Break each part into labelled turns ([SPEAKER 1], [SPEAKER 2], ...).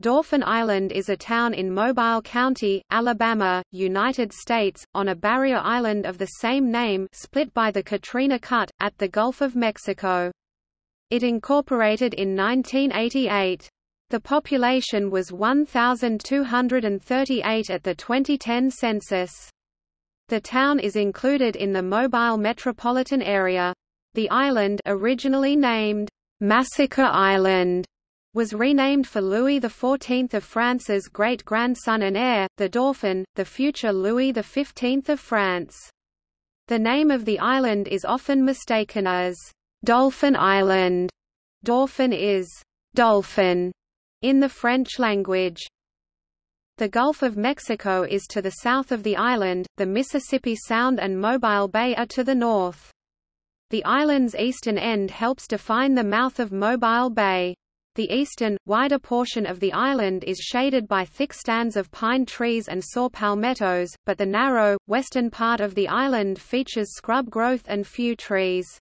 [SPEAKER 1] Dauphin Island is a town in Mobile County, Alabama, United States, on a barrier island of the same name split by the Katrina Cut, at the Gulf of Mexico. It incorporated in 1988. The population was 1,238 at the 2010 census. The town is included in the Mobile metropolitan area. The island originally named Massacre Island was renamed for Louis XIV of France's great-grandson and heir, the Dauphin, the future Louis XV of France. The name of the island is often mistaken as Dolphin Island. Dauphin is dolphin in the French language. The Gulf of Mexico is to the south of the island, the Mississippi Sound and Mobile Bay are to the north. The island's eastern end helps define the mouth of Mobile Bay. The eastern, wider portion of the island is shaded by thick stands of pine trees and saw palmettos, but the narrow, western part of the island features scrub growth and few trees.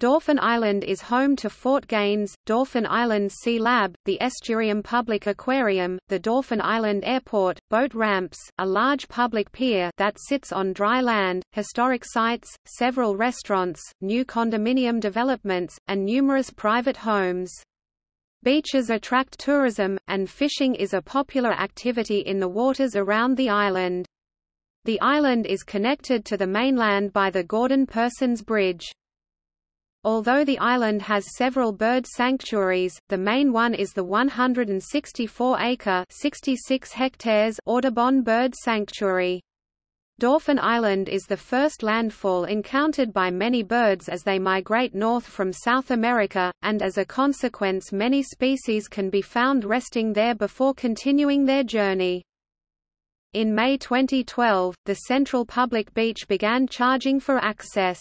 [SPEAKER 1] Dauphin Island is home to Fort Gaines, Dauphin Island Sea Lab, the Estuarium Public Aquarium, the Dauphin Island Airport, boat ramps, a large public pier that sits on dry land, historic sites, several restaurants, new condominium developments, and numerous private homes. Beaches attract tourism, and fishing is a popular activity in the waters around the island. The island is connected to the mainland by the Gordon-Persons Bridge. Although the island has several bird sanctuaries, the main one is the 164-acre (66 hectares) Audubon Bird Sanctuary. Dauphin Island is the first landfall encountered by many birds as they migrate north from South America, and as a consequence many species can be found resting there before continuing their journey. In May 2012, the Central Public Beach began charging for access.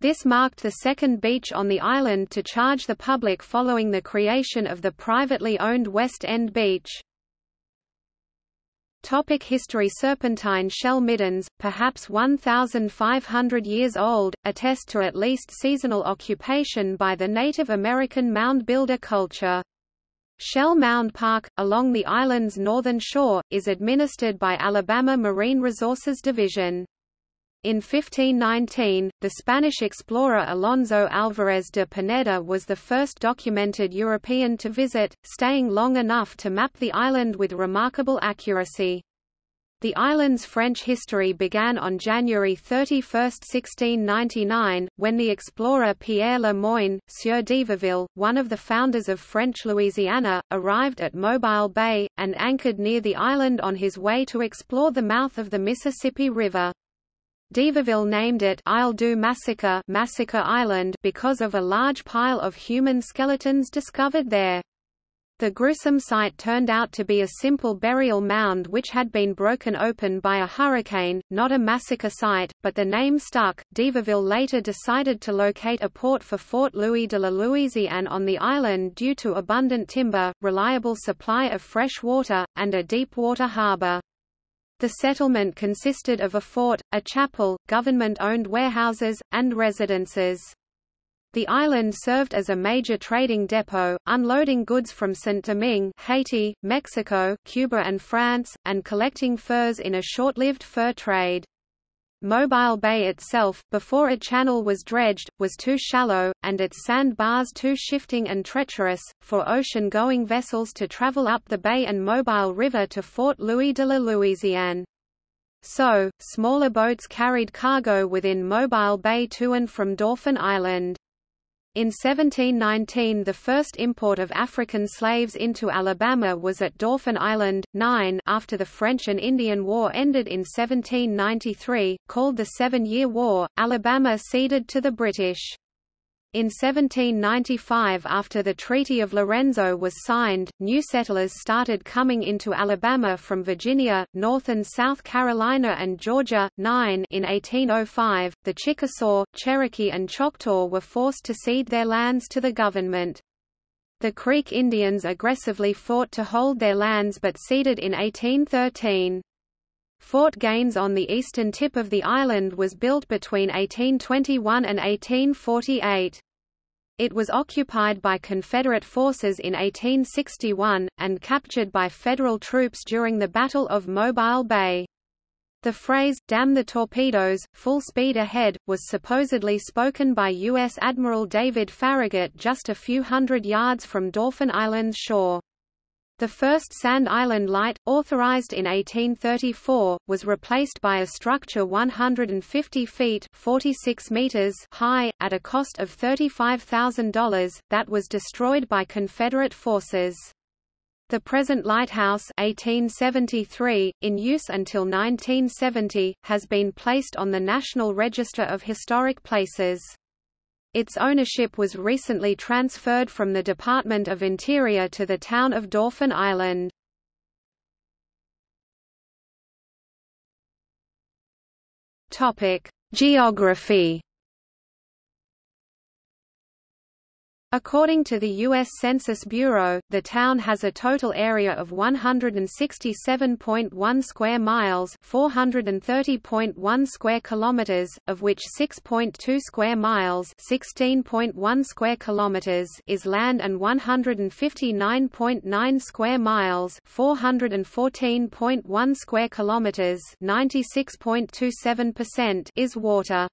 [SPEAKER 1] This marked the second beach on the island to charge the public following the creation of the privately owned West End Beach. Topic history Serpentine shell middens, perhaps 1,500 years old, attest to at least seasonal occupation by the Native American mound builder culture. Shell Mound Park, along the island's northern shore, is administered by Alabama Marine Resources Division. In 1519, the Spanish explorer Alonso Álvarez de Pineda was the first documented European to visit, staying long enough to map the island with remarkable accuracy. The island's French history began on January 31, 1699, when the explorer Pierre Le Moyne, Sieur d'Iberville, one of the founders of French Louisiana, arrived at Mobile Bay, and anchored near the island on his way to explore the mouth of the Mississippi River. d'Iberville named it Isle du Massacre, Massacre Island because of a large pile of human skeletons discovered there. The gruesome site turned out to be a simple burial mound which had been broken open by a hurricane, not a massacre site, but the name stuck. d'Iberville later decided to locate a port for Fort Louis de la Louisiane on the island due to abundant timber, reliable supply of fresh water, and a deep water harbor. The settlement consisted of a fort, a chapel, government-owned warehouses, and residences. The island served as a major trading depot, unloading goods from Saint-Domingue Haiti, Mexico, Cuba and France, and collecting furs in a short-lived fur trade. Mobile Bay itself, before a channel was dredged, was too shallow, and its sandbars too shifting and treacherous, for ocean-going vessels to travel up the bay and Mobile River to Fort Louis de la Louisiane. So, smaller boats carried cargo within Mobile Bay to and from Dauphin Island. In 1719 the first import of African slaves into Alabama was at Dauphin Island, 9 after the French and Indian War ended in 1793, called the Seven-Year War, Alabama ceded to the British. In 1795 after the Treaty of Lorenzo was signed, new settlers started coming into Alabama from Virginia, North and South Carolina and Georgia. 9 In 1805, the Chickasaw, Cherokee and Choctaw were forced to cede their lands to the government. The Creek Indians aggressively fought to hold their lands but ceded in 1813. Fort Gaines on the eastern tip of the island was built between 1821 and 1848. It was occupied by Confederate forces in 1861, and captured by Federal troops during the Battle of Mobile Bay. The phrase, damn the torpedoes, full speed ahead, was supposedly spoken by U.S. Admiral David Farragut just a few hundred yards from Dauphin Island's shore. The first Sand Island Light, authorized in 1834, was replaced by a structure 150 feet 46 meters high, at a cost of $35,000, that was destroyed by Confederate forces. The present lighthouse 1873, in use until 1970, has been placed on the National Register of Historic Places. Its ownership was recently transferred from the Department of Interior to the town of Dauphin Island. Geography According to the U.S. Census Bureau, the town has a total area of 167.1 square miles, 430.1 square kilometers, of which 6.2 square miles, 16.1 square kilometers is land and 159.9 square miles, 414.1 square kilometers, 96.27% is water.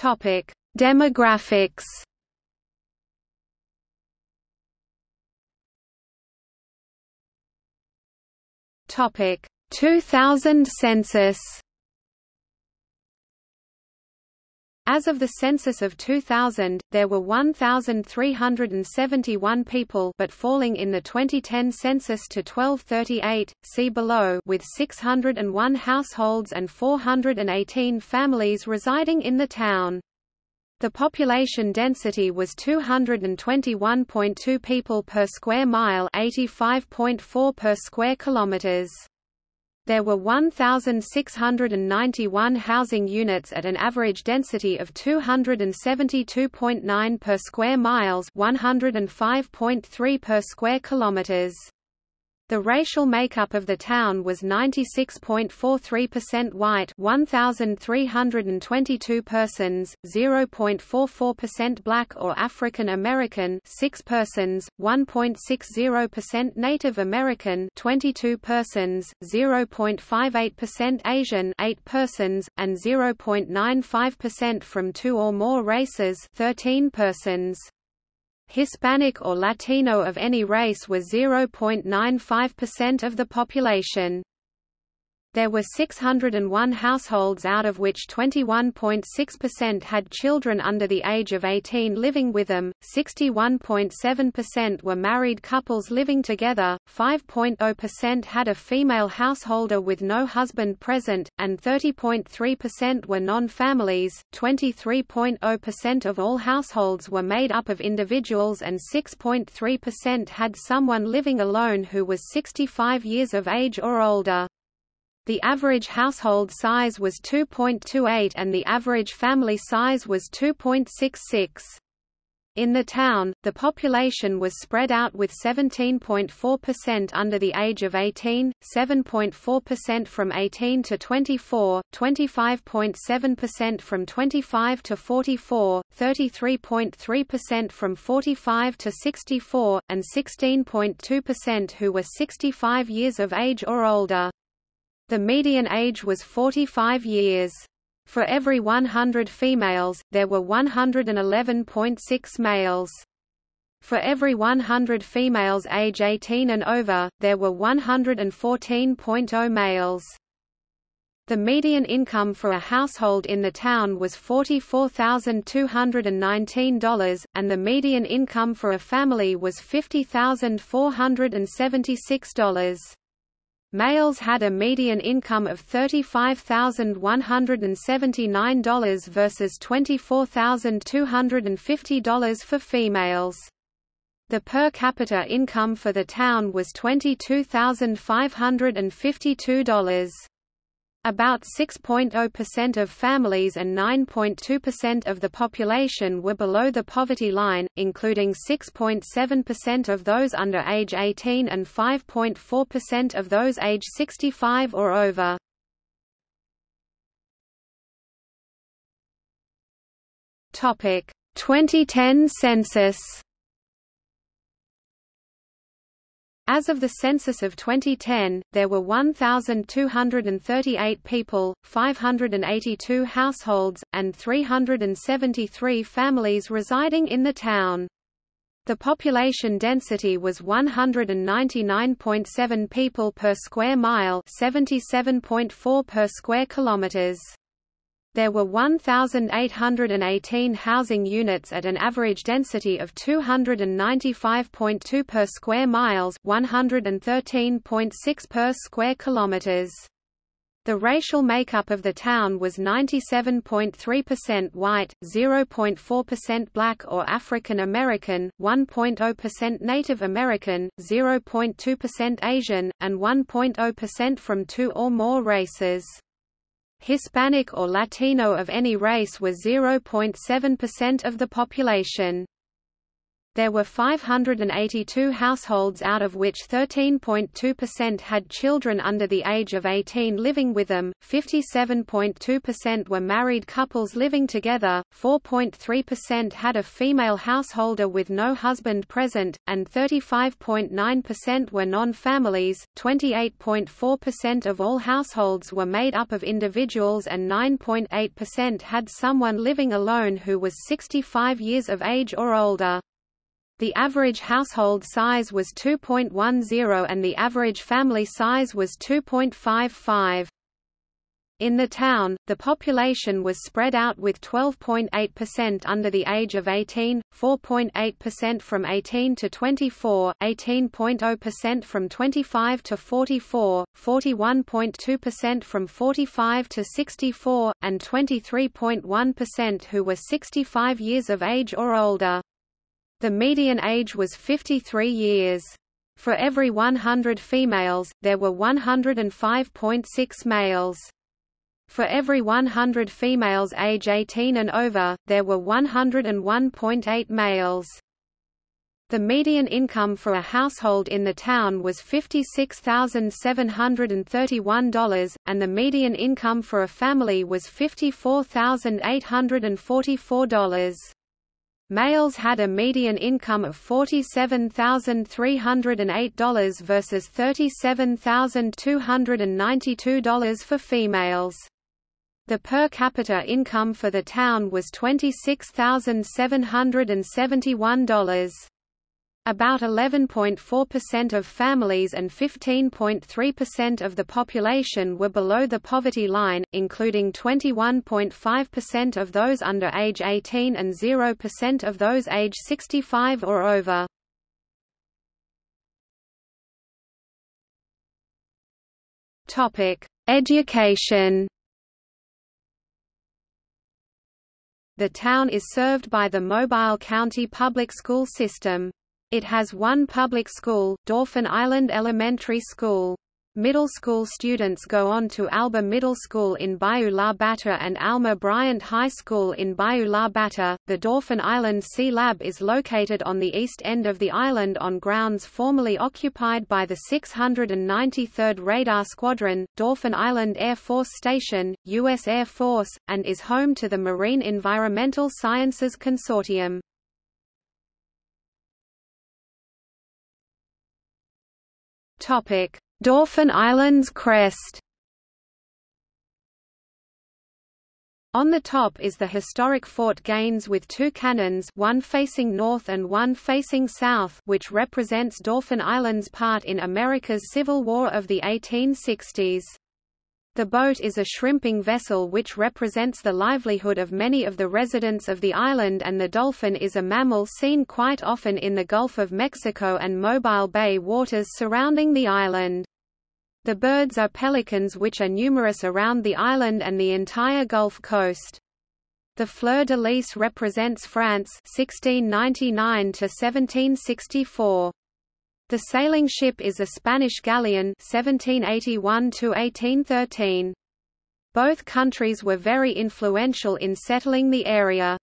[SPEAKER 1] Topic: Demographics. Topic: 2000 census. As of the census of 2000, there were 1,371 people but falling in the 2010 census to 1238, see below with 601 households and 418 families residing in the town. The population density was 221.2 people per square mile 85.4 per square kilometers. There were 1,691 housing units at an average density of 272.9 per square miles 105.3 per square kilometers. The racial makeup of the town was 96.43% white 1,322 persons, 0.44% black or African American 6 persons, 1.60% Native American 22 persons, 0.58% Asian 8 persons, and 0.95% from two or more races 13 persons. Hispanic or Latino of any race was 0.95% of the population. There were 601 households out of which 21.6% had children under the age of 18 living with them, 61.7% were married couples living together, 5.0% had a female householder with no husband present, and 30.3% were non-families, 23.0% of all households were made up of individuals and 6.3% had someone living alone who was 65 years of age or older. The average household size was 2.28 and the average family size was 2.66. In the town, the population was spread out with 17.4% under the age of 18, 7.4% from 18 to 24, 25.7% from 25 to 44, 33.3% from 45 to 64, and 16.2% who were 65 years of age or older. The median age was 45 years. For every 100 females, there were 111.6 males. For every 100 females age 18 and over, there were 114.0 males. The median income for a household in the town was $44,219, and the median income for a family was $50,476. Males had a median income of $35,179 versus $24,250 for females. The per capita income for the town was $22,552. About 6.0% of families and 9.2% of the population were below the poverty line, including 6.7% of those under age 18 and 5.4% of those age 65 or over. Topic: 2010 census. As of the census of 2010, there were 1,238 people, 582 households, and 373 families residing in the town. The population density was 199.7 people per square mile 77.4 per square kilometers. There were 1,818 housing units at an average density of 295.2 per square miles 113.6 per square kilometers. The racial makeup of the town was 97.3% white, 0.4% black or African American, 1.0% Native American, 0.2% Asian, and 1.0% from two or more races. Hispanic or Latino of any race was 0.7% of the population. There were 582 households out of which 13.2% had children under the age of 18 living with them, 57.2% were married couples living together, 4.3% had a female householder with no husband present, and 35.9% were non-families, 28.4% of all households were made up of individuals and 9.8% had someone living alone who was 65 years of age or older. The average household size was 2.10 and the average family size was 2.55. In the town, the population was spread out with 12.8% under the age of 18, 4.8% from 18 to 24, 18.0% from 25 to 44, 41.2% from 45 to 64, and 23.1% who were 65 years of age or older. The median age was 53 years. For every 100 females, there were 105.6 males. For every 100 females age 18 and over, there were 101.8 males. The median income for a household in the town was $56,731, and the median income for a family was $54,844. Males had a median income of $47,308 versus $37,292 for females. The per capita income for the town was $26,771. About 11.4% of families and 15.3% of the population were below the poverty line, including 21.5% of those under age 18 and 0% of those age 65 or over. Topic: Education. The town is served by the Mobile County Public School System. It has one public school, Dauphin Island Elementary School. Middle school students go on to Alba Middle School in Bayou La Batre and Alma Bryant High School in Bayou La Batre. The Dauphin Island Sea Lab is located on the east end of the island on grounds formerly occupied by the 693rd Radar Squadron, Dauphin Island Air Force Station, U.S. Air Force, and is home to the Marine Environmental Sciences Consortium. Topic: Dauphin Island's crest. On the top is the historic Fort Gaines with two cannons one facing north and one facing south which represents Dauphin Island's part in America's Civil War of the 1860s. The boat is a shrimping vessel which represents the livelihood of many of the residents of the island and the dolphin is a mammal seen quite often in the Gulf of Mexico and Mobile Bay waters surrounding the island. The birds are pelicans which are numerous around the island and the entire Gulf Coast. The fleur-de-lis represents France 1699 to 1764. The sailing ship is a Spanish galleon 1781 1813. Both countries were very influential in settling the area.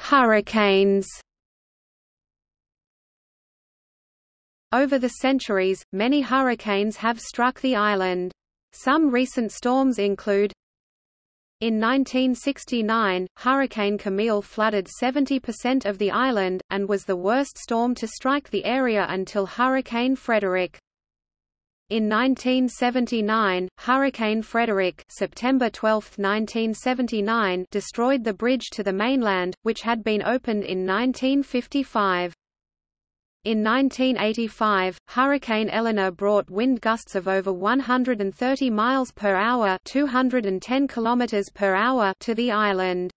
[SPEAKER 1] Hurricanes. Over the centuries, many hurricanes have struck the island. Some recent storms include in 1969, Hurricane Camille flooded 70% of the island, and was the worst storm to strike the area until Hurricane Frederic. In 1979, Hurricane Frederic September 12, 1979 destroyed the bridge to the mainland, which had been opened in 1955. In 1985, Hurricane Elena brought wind gusts of over 130 miles per hour, 210 kilometers per hour to the island.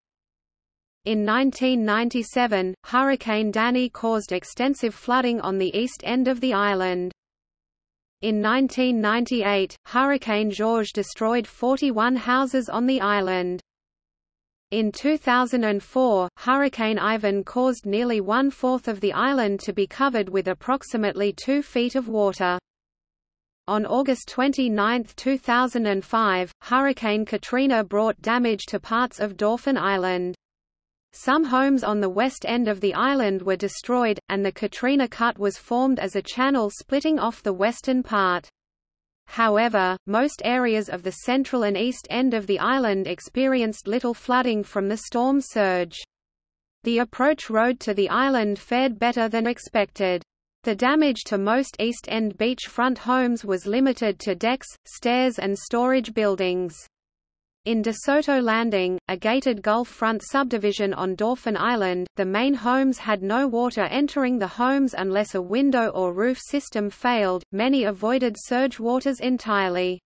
[SPEAKER 1] In 1997, Hurricane Danny caused extensive flooding on the east end of the island. In 1998, Hurricane George destroyed 41 houses on the island. In 2004, Hurricane Ivan caused nearly one-fourth of the island to be covered with approximately two feet of water. On August 29, 2005, Hurricane Katrina brought damage to parts of Dauphin Island. Some homes on the west end of the island were destroyed, and the Katrina Cut was formed as a channel splitting off the western part. However, most areas of the central and east end of the island experienced little flooding from the storm surge. The approach road to the island fared better than expected. The damage to most East End beachfront homes was limited to decks, stairs and storage buildings. In De Soto Landing, a gated Gulf front subdivision on Dauphin Island, the main homes had no water entering the homes unless a window or roof system failed. Many avoided surge waters entirely.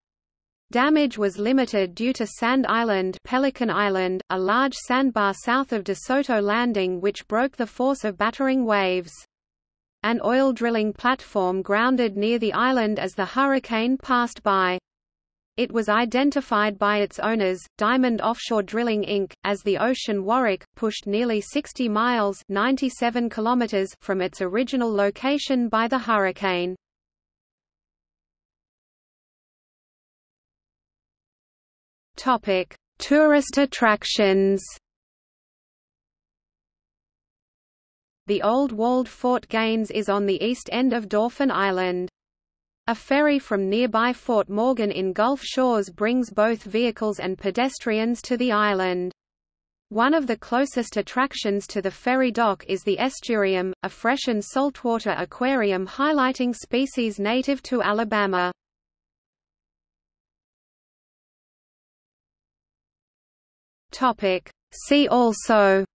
[SPEAKER 1] Damage was limited due to Sand Island, Pelican Island, a large sandbar south of De Soto Landing which broke the force of battering waves. An oil drilling platform grounded near the island as the hurricane passed by. It was identified by its owners, Diamond Offshore Drilling Inc., as the Ocean Warwick, pushed nearly 60 miles 97 kilometers from its original location by the hurricane. Tourist attractions. The old walled Fort Gaines is on the east end of Dauphin Island. A ferry from nearby Fort Morgan in Gulf Shores brings both vehicles and pedestrians to the island. One of the closest attractions to the ferry dock is the Estuarium, a fresh and saltwater aquarium highlighting species native to Alabama. See also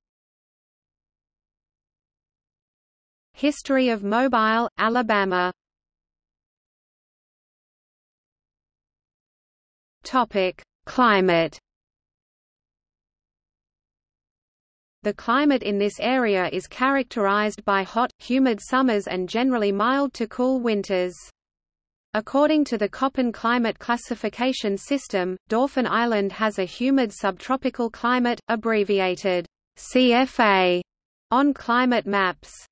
[SPEAKER 1] History of Mobile, Alabama Topic: Climate. The climate in this area is characterized by hot, humid summers and generally mild to cool winters. According to the Köppen climate classification system, Dauphin Island has a humid subtropical climate, abbreviated CFA, on climate maps.